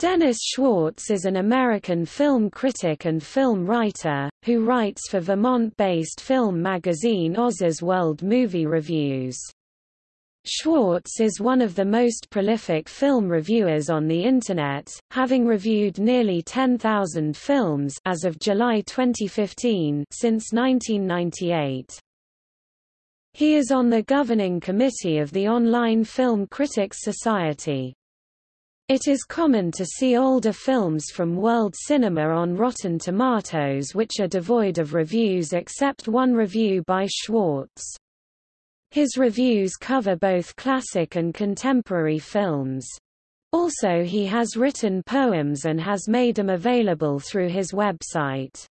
Dennis Schwartz is an American film critic and film writer, who writes for Vermont-based film magazine Ozus' World Movie Reviews. Schwartz is one of the most prolific film reviewers on the Internet, having reviewed nearly 10,000 films as of July 2015 since 1998. He is on the governing committee of the Online Film Critics Society. It is common to see older films from world cinema on Rotten Tomatoes which are devoid of reviews except one review by Schwartz. His reviews cover both classic and contemporary films. Also he has written poems and has made them available through his website.